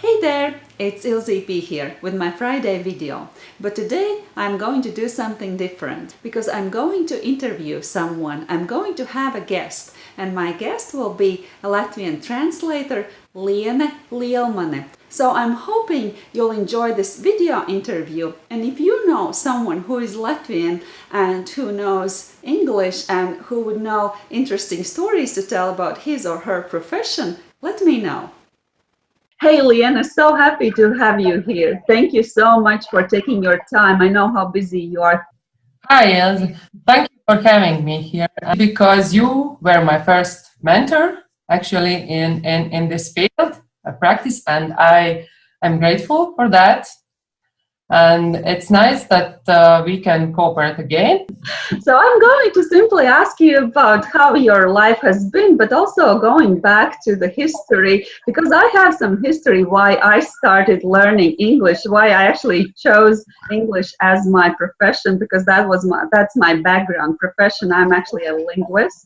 Hey there, it's Ilze P here with my Friday video. But today I'm going to do something different because I'm going to interview someone. I'm going to have a guest and my guest will be a Latvian translator Liene Lielmane. So I'm hoping you'll enjoy this video interview and if you know someone who is Latvian and who knows English and who would know interesting stories to tell about his or her profession, let me know. Hey, Liene, so happy to have you here. Thank you so much for taking your time. I know how busy you are. Hi, Els. Thank you for having me here uh, because you were my first mentor actually in, in, in this field of practice and I am grateful for that and it's nice that uh, we can cooperate again. So I'm going to simply ask you about how your life has been, but also going back to the history, because I have some history why I started learning English, why I actually chose English as my profession, because that was my, that's my background profession. I'm actually a linguist,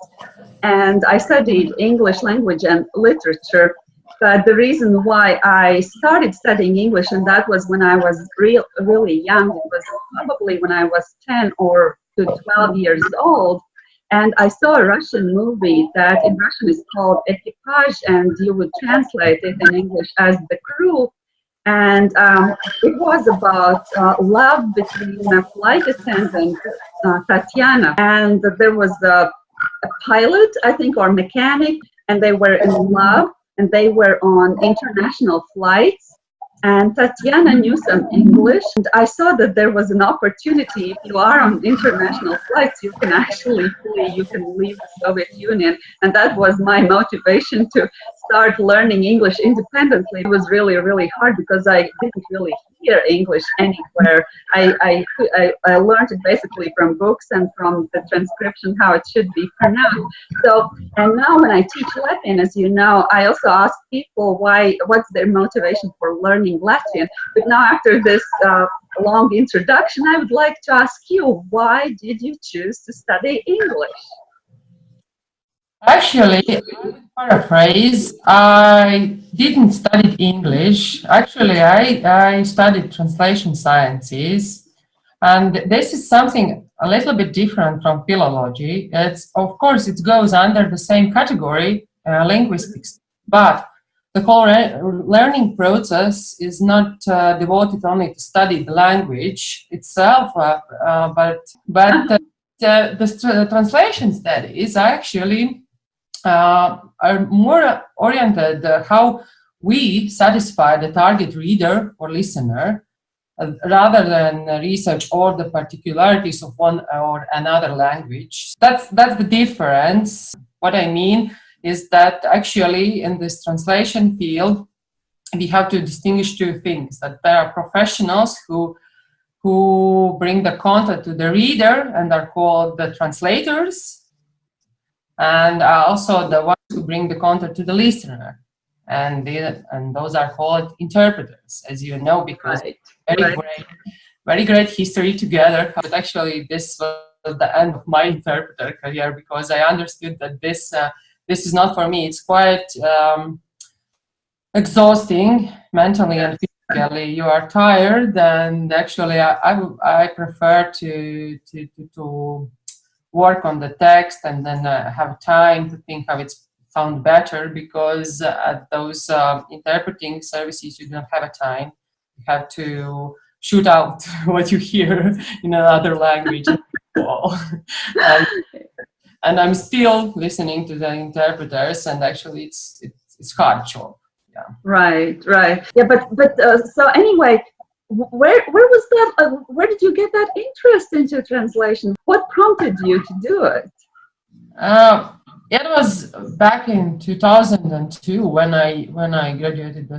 and I studied English language and literature but the reason why I started studying English, and that was when I was real, really young, it was probably when I was 10 or to 12 years old, and I saw a Russian movie that in Russian is called Equipage, and you would translate it in English as The Crew. And um, it was about uh, love between a flight attendant, uh, Tatiana, and there was a, a pilot, I think, or mechanic, and they were in love and they were on international flights. And Tatiana knew some English and I saw that there was an opportunity. If you are on international flights you can actually flee. You can leave the Soviet Union. And that was my motivation to start learning English independently it was really really hard because I didn't really hear English anywhere. I, I, I, I learned it basically from books and from the transcription how it should be pronounced. So and now when I teach Latvian as you know I also ask people why what's their motivation for learning Latvian but now after this uh, long introduction I would like to ask you why did you choose to study English Actually, paraphrase, I didn't study English. Actually, I, I studied translation sciences. And this is something a little bit different from philology. It's, of course, it goes under the same category, uh, linguistics. But the whole learning process is not uh, devoted only to study the language itself, uh, uh but, but the, the translation studies actually uh, are more oriented uh, how we satisfy the target reader or listener uh, rather than research all the particularities of one or another language. That's, that's the difference. What I mean is that actually in this translation field, we have to distinguish two things, that there are professionals who who bring the content to the reader and are called the translators and uh, also the ones who bring the content to the listener. And, the, and those are called interpreters, as you know, because right. very right. great, very great history together. But actually, this was the end of my interpreter career because I understood that this uh, this is not for me. It's quite um, exhausting mentally and physically. You are tired, and actually, I I, I prefer to to to, to work on the text and then uh, have time to think how it's found better because uh, at those uh, interpreting services you don't have a time. You have to shoot out what you hear in another language and, and, I'm still listening to the interpreters and actually it's it's, it's hard job yeah. Right right. Yeah but but uh, so anyway where where was that uh, where did you get that interest into translation? What prompted you to do it? Uh, it was back in 2002 when i when i graduated the,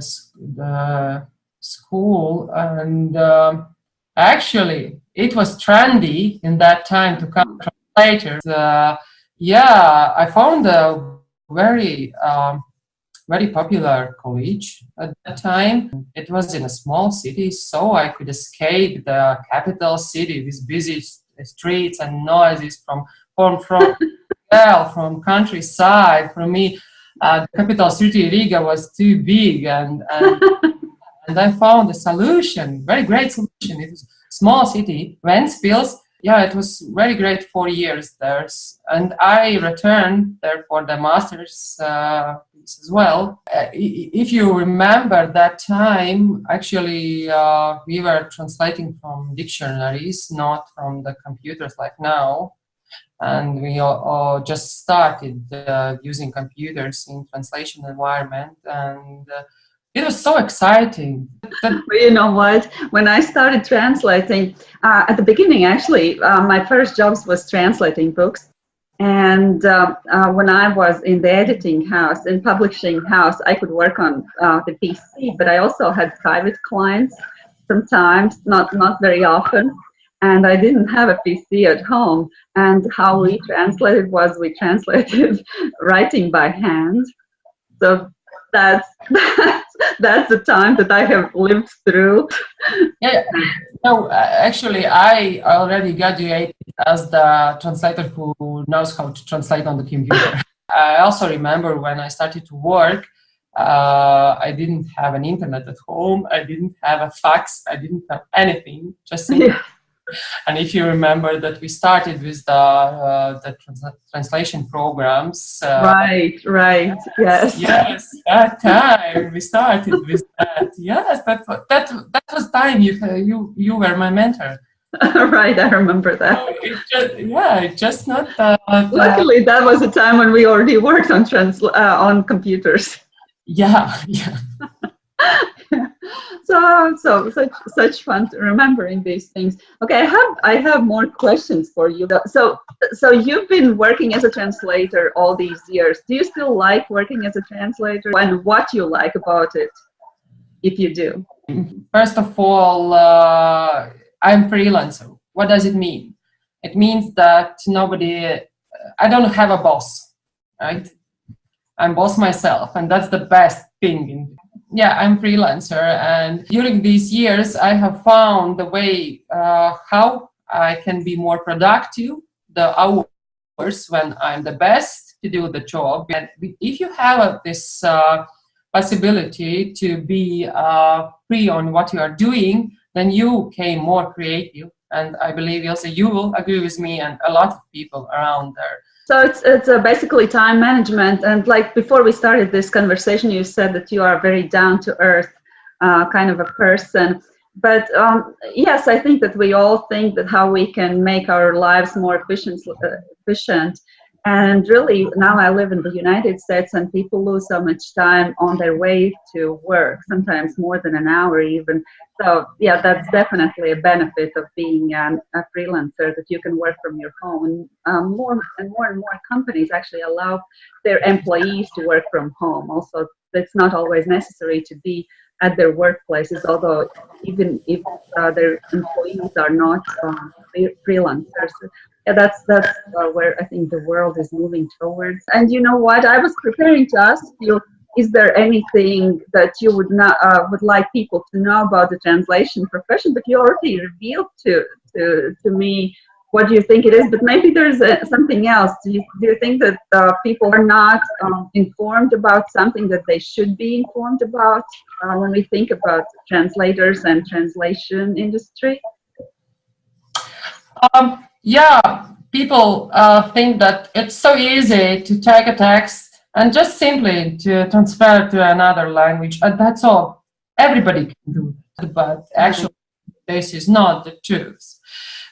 the school and um, actually it was trendy in that time to come translators uh, yeah i found a very um, very popular college at that time. It was in a small city, so I could escape the capital city with busy streets and noises from from from well, from countryside. For me, uh, the capital city Riga was too big, and, and and I found a solution, very great solution. It was a small city, Ventspils. Yeah, it was very great four years there. And I returned there for the master's uh, as well. Uh, if you remember that time, actually, uh, we were translating from dictionaries, not from the computers like now. And we all, just started uh, using computers in translation environment. And uh, it was so exciting. you know what? When I started translating, uh, at the beginning, actually, uh, my first jobs was translating books. And uh, uh when I was in the editing house, in publishing house, I could work on uh, the PC, but I also had private clients sometimes, not, not very often. And I didn't have a PC at home. And how we translated was we translated writing by hand. So that's, that's that's the time that I have lived through. Yeah, no, actually, I already graduated as the translator who knows how to translate on the computer. I also remember when I started to work, uh, I didn't have an internet at home. I didn't have a fax. I didn't have anything. Just yeah. And if you remember that we started with the, uh, the trans translation programs. Uh, right, right, yes. Yes, that time we started with that. Yes, that, that, that was time you, you, you were my mentor. right, I remember that. So it just, yeah, it just not that. Luckily, that was a time when we already worked on trans uh, on computers. Yeah, yeah. so so such such fun remembering these things. Okay i have i have more questions for you. So so you've been working as a translator all these years. Do you still like working as a translator? And what you like about it if you do? First of all uh, i'm freelancer. What does it mean? It means that nobody i don't have a boss right? I'm boss myself and that's the best thing in yeah, I'm freelancer, and during these years, I have found the way uh, how I can be more productive, the hours when I'm the best to do the job. And if you have uh, this uh, possibility to be uh, free on what you are doing, then you became more creative. And I believe also you will agree with me and a lot of people around there. So it's it's uh, basically time management. And like before we started this conversation, you said that you are very down to earth uh, kind of a person. But um, yes, I think that we all think that how we can make our lives more efficient, uh, efficient and really, now I live in the United States and people lose so much time on their way to work, sometimes more than an hour even. So yeah, that's definitely a benefit of being um, a freelancer that you can work from your home. And um, more and more and more companies actually allow their employees to work from home. Also, it's not always necessary to be at their workplaces, although even if uh, their employees are not um, freelancers yeah, that's that's uh, where I think the world is moving towards. And you know what? I was preparing to ask you: Is there anything that you would not uh, would like people to know about the translation profession? But you already revealed to to to me what do you think it is. But maybe there's uh, something else. Do you do you think that uh, people are not um, informed about something that they should be informed about uh, when we think about translators and translation industry? Um, yeah, people uh, think that it's so easy to take a text and just simply to transfer to another language. And that's all. Everybody can do that, but actually this is not the truth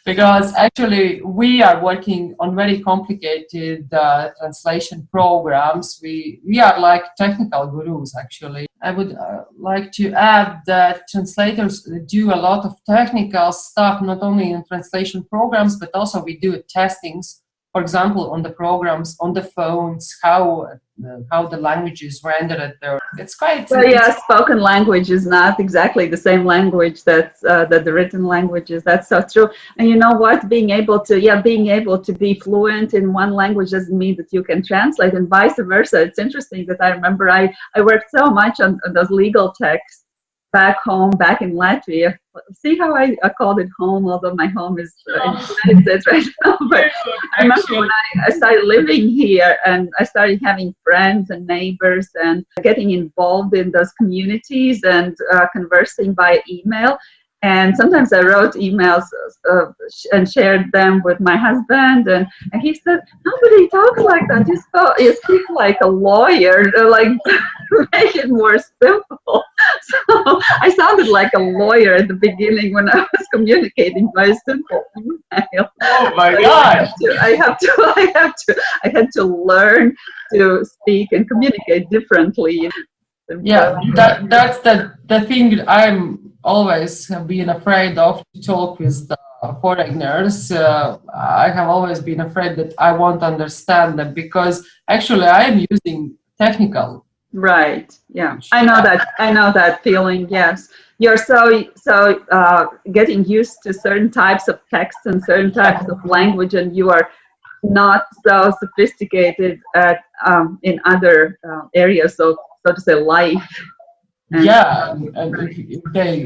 because actually we are working on very complicated uh, translation programs. We, we are like technical gurus actually. I would uh, like to add that translators do a lot of technical stuff, not only in translation programs, but also we do testings for example, on the programs, on the phones, how uh, how the language is rendered there. It's quite. Well, yeah, spoken language is not exactly the same language that uh, that the written language is. That's so true. And you know what? Being able to, yeah, being able to be fluent in one language doesn't mean that you can translate, and vice versa. It's interesting that I remember I I worked so much on, on those legal texts back home, back in Latvia. See how I, I called it home, although my home is uh, in the United States right now. But I remember when I, I started living here and I started having friends and neighbors and getting involved in those communities and uh, conversing by email. And sometimes I wrote emails uh, and shared them with my husband, and, and he said, "Nobody talks like that. You, spoke, you speak like a lawyer. Like make it more simple." So I sounded like a lawyer at the beginning when I was communicating by a simple email. Oh my so gosh! I have, to, I have to, I have to, I had to learn to speak and communicate differently. Yeah, that that's the the thing I'm always been afraid of to talk with the foreigners. Uh, I have always been afraid that I won't understand them because actually I am using technical. Right. Yeah. I know that. I know that feeling. Yes. You're so so uh, getting used to certain types of text and certain types of language, and you are not so sophisticated at um, in other uh, areas of so to say life yeah and if, if, they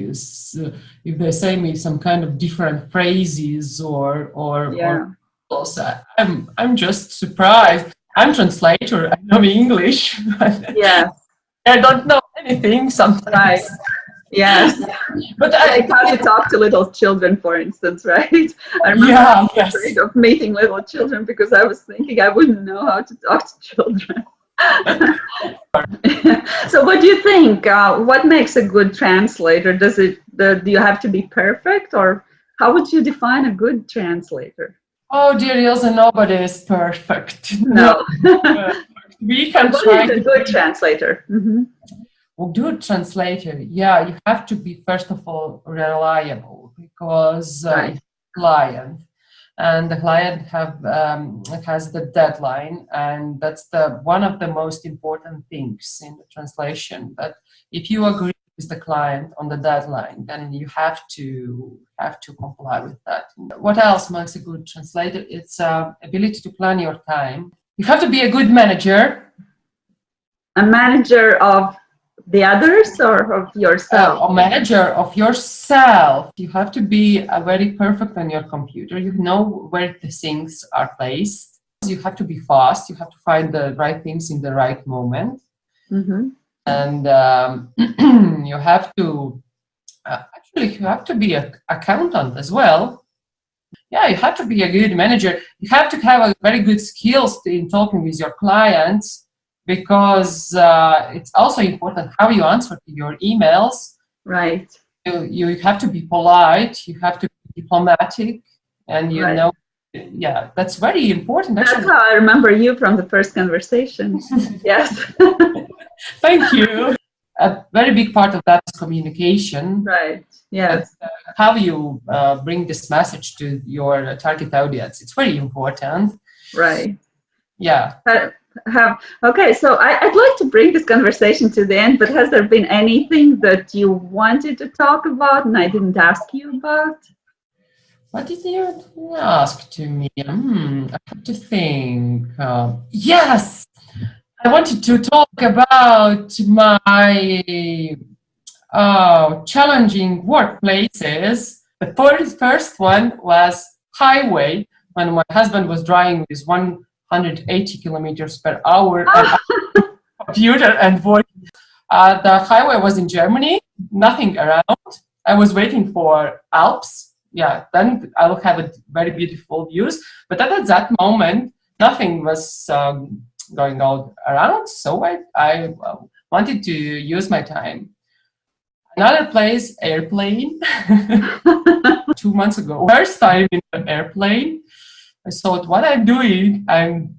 if they say me some kind of different phrases or or, yeah. or i'm i'm just surprised i'm translator i know english yeah i don't know anything sometimes right. Yes, but I, like how talk to little children, for instance, right? I remember yeah, I was yes. afraid of meeting little children because I was thinking I wouldn't know how to talk to children. so what do you think? Uh, what makes a good translator? Does it, do you have to be perfect or how would you define a good translator? Oh dear Ilze, nobody is perfect. No. we can what try is a good translator? Mm -hmm. Well, good translator, yeah, you have to be first of all reliable because uh, right. client and the client have um, has the deadline and that's the one of the most important things in the translation. But if you agree with the client on the deadline then you have to have to comply with that. What else makes a good translator? It's uh, ability to plan your time. You have to be a good manager. A manager of the others or of yourself? Uh, a manager of yourself. You have to be uh, very perfect on your computer. You know where the things are placed. You have to be fast. You have to find the right things in the right moment. Mm -hmm. And um, you have to, uh, actually, you have to be an accountant as well. Yeah, you have to be a good manager. You have to have a very good skills in talking with your clients because uh, it's also important how you answer to your emails. Right. You, you have to be polite, you have to be diplomatic, and you right. know, yeah, that's very important. Actually. That's how I remember you from the first conversation. yes. Thank you. A very big part of that is communication. Right. Yes. Uh, how you uh, bring this message to your target audience. It's very important. Right. Yeah. Uh, have okay so I, would like to bring this conversation to the end but has there been anything that you wanted to talk about and i didn't ask you about? What did you ask to me? Hmm, i have to think uh, yes! I wanted to talk about my uh, challenging workplaces. The first, first one was highway when my husband was driving with one 180 kilometers per hour and computer and voice. Uh, the highway was in Germany, nothing around. I was waiting for Alps. Yeah, then I will have a very beautiful views. But at that moment, nothing was um, going on around. So I, I uh, wanted to use my time. Another place, airplane. Two months ago, first time in an airplane. I thought, what I'm doing, I'm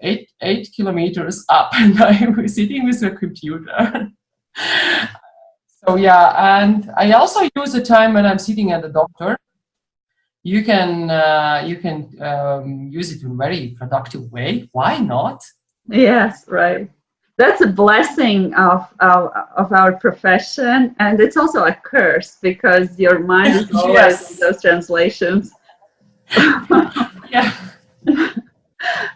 eight, eight kilometers up and I'm sitting with a computer. so yeah, and I also use the time when I'm sitting at the doctor. You can, uh, you can um, use it in a very productive way. Why not? Yes, right. That's a blessing of, of, of our profession. And it's also a curse because your mind is always yes. in those translations. yeah.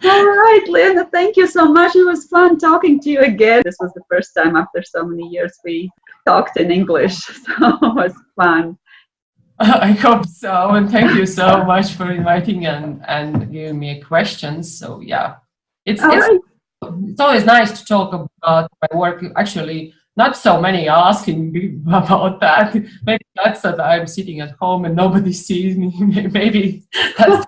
All right, Linda, thank you so much. It was fun talking to you again. This was the first time after so many years we talked in English. So it was fun. I hope so, and thank you so much for inviting and and giving me questions. So yeah, it's it's, right. it's always nice to talk about my work. Actually, not so many are asking me about that. Maybe that's that I'm sitting at home and nobody sees me. Maybe that's